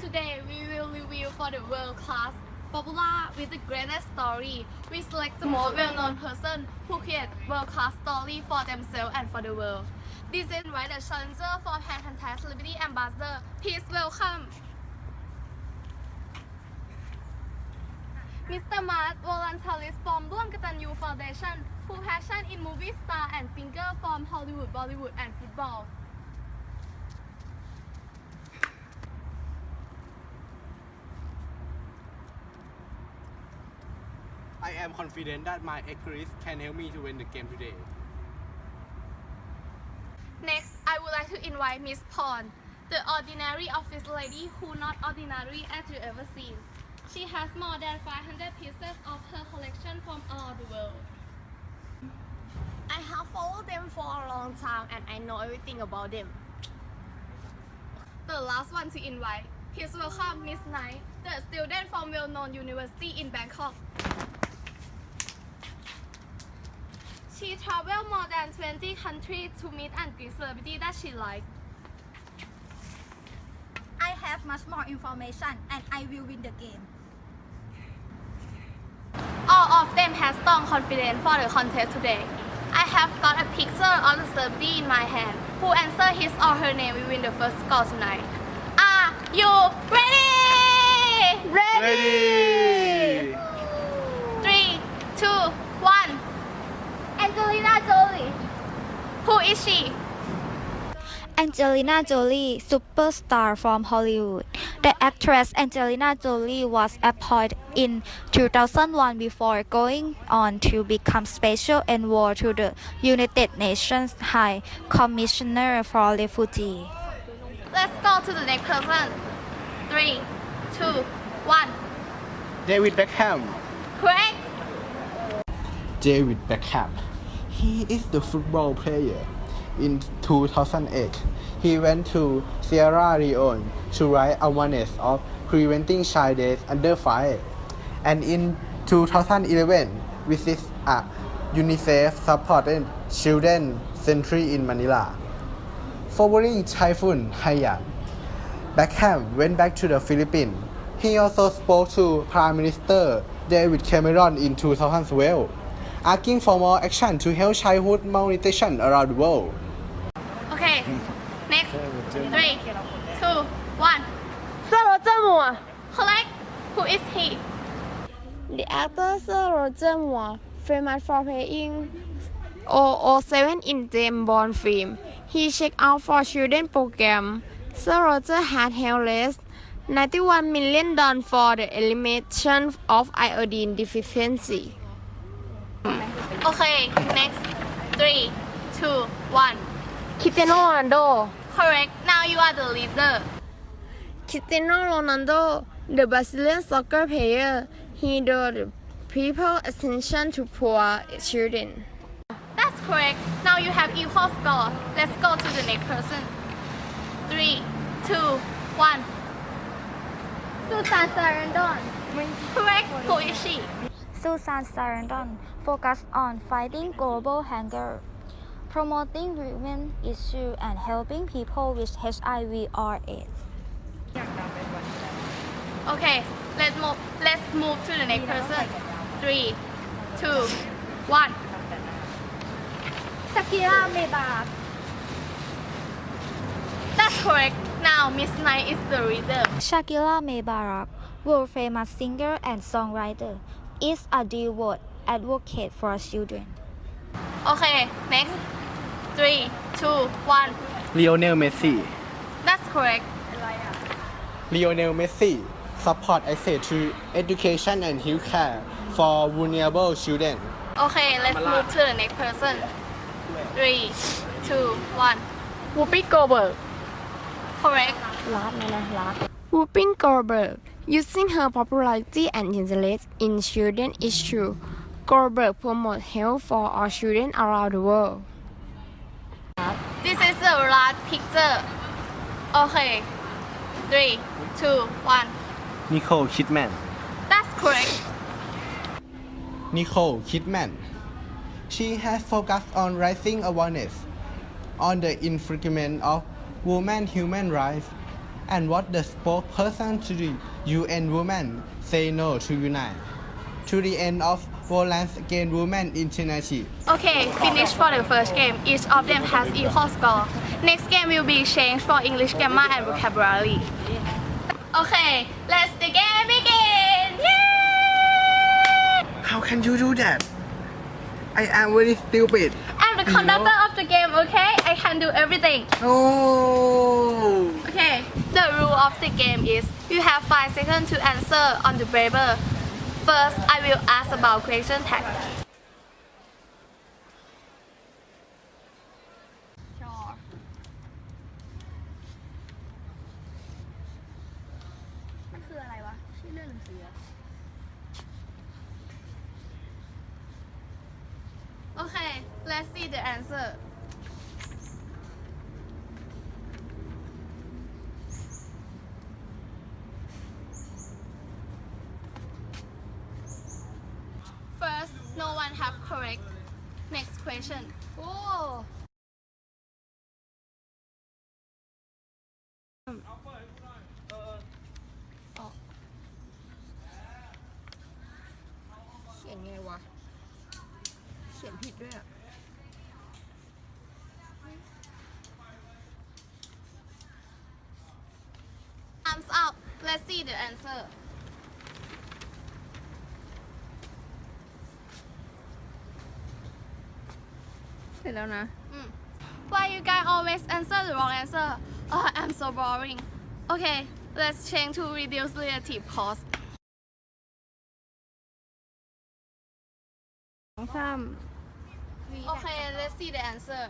Today we will review for the world class popular with the greatest story. We select the most well-known person who create world-class story for themselves and for the world. This is why the challenger for Pan Contest Celebrity Ambassador. Please welcome Mr. Mart voluntarist from ร่วมกตัญญู Foundation who passion in movie star and singer from Hollywood, Bollywood and football. Confident that my experience can help me to win the game today. Next, I would like to invite Miss Pond, the ordinary office lady who not ordinary as you ever seen. She has more than 500 pieces of her collection from all the world. I have followed them for a long time and I know everything about them. The last one to invite, please welcome Miss Knight, the student from well-known university in Bangkok. She traveled more than 20 countries to meet and greet celebrities that she liked. I have much more information and I will win the game. All of them have strong confidence for the contest today. I have got a picture of the celebrity in my hand. Who answer his or her name will win the first score tonight. Are you ready? Ready! Three, two, one. Angelina Jolie. Who is she? Angelina Jolie, superstar from Hollywood. The actress Angelina Jolie was appointed in 2001 before going on to become special envoy to the United Nations High Commissioner for Refugees. Let's go to the next person. Three, two, one. David Beckham. Correct. David Beckham. He is the football player. In 2008, he went to Sierra Leone to raise awareness of preventing child death under fire. And in 2011, visit a UNICEF-supported children century in Manila. Following Typhoon Haiyan, Beckham went back to the Philippines. He also spoke to Prime Minister David Cameron in 2012, asking for more action to help childhood malnutrition around the world. Okay, next. Three, two, one. Sir Roger Correct. Who is he? The actor Sir Roger Moore, famous for playing 007 in James Bond film. He checked out for children program. Sir Roger had held less 91 million dollars for the elimination of iodine deficiency. Okay. Next. Three, two, one. Cristiano Ronaldo Correct. Now you are the leader. Cristiano Ronaldo, the Brazilian soccer player, he the people attention to poor children. That's correct. Now you have equal score. Let's go to the next person. Three, two, one. Susan Sarandon. Correct. Who is she? Susan Sarandon focused on fighting global hunger, promoting women issues, and helping people with HIV or AIDS. Okay. Let's move. Let's move to the next person. Three, two, one. Shakira Mebarak. That's correct. Now Miss Knight is the leader. Shakira Mebarak, world famous singer and songwriter, is a devout advocate for children. Okay. Next. Three, two, one. Lionel Messi. That's correct. Lionel Messi support access to education and healthcare for vulnerable children. Okay. Let's move to the next person. Three, two, one. Whoopi Goldberg Correct. Whoopi Goldberg, using her popularity and interest in children issues, Goldberg promotes health for all children around the world. This is the last picture. Okay. Three, two, one. Nicole Kidman. That's correct. Nicole Kidman. She has focused on raising awareness on the infringement of women human rights And what the spokesperson to the UN Women say no to unite. To the end of violence against women initiative. Okay, finish for the first game. Each of them has equal score. Next game will be changed for English grammar and vocabulary. Okay, let's the game begin! Yay! How can you do that? I am very stupid. I'm the conductor of the game, okay? I can do everything. No. Okay, the rule of the game is you have 5 seconds to answer on the paper. First, I will ask about question tag. Sure. let's see the answer. First, no one have correct. Next question. Oh. เขียนไงวะ เขียนผิดด้วยอะ Let's see the answer. Mm. Why you guys always answer the wrong answer? Oh, I'm so boring. Okay, let's change to reduce relative clause. สาม Okay, let's see the answer.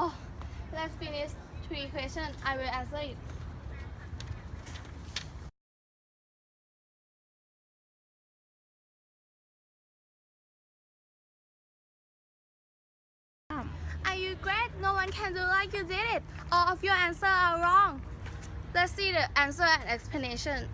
Oh, let's finish three questions. I will answer it. Are you great? No one can do like you did it. All of your answers are wrong. Let's see the answer and explanation.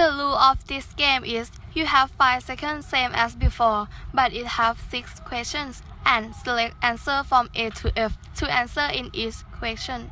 The rule of this game is you have 5 seconds same as before, but it have 6 questions and select answer from A to F to answer in each question.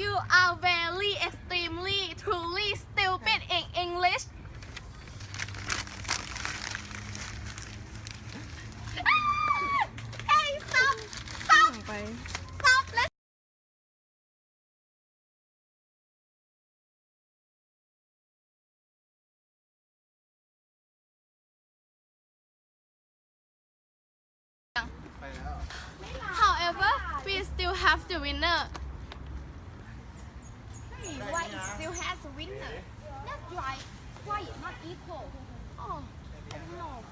You are very extremely truly stupid in English. Ah! Hey, stop! Stop! ไป Stop! Let's However, we still have the winner. Why it still has a winner? That's right. Why it not equal? Oh, I don't know.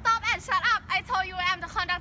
Stop and shut up. I told you I'm the conductor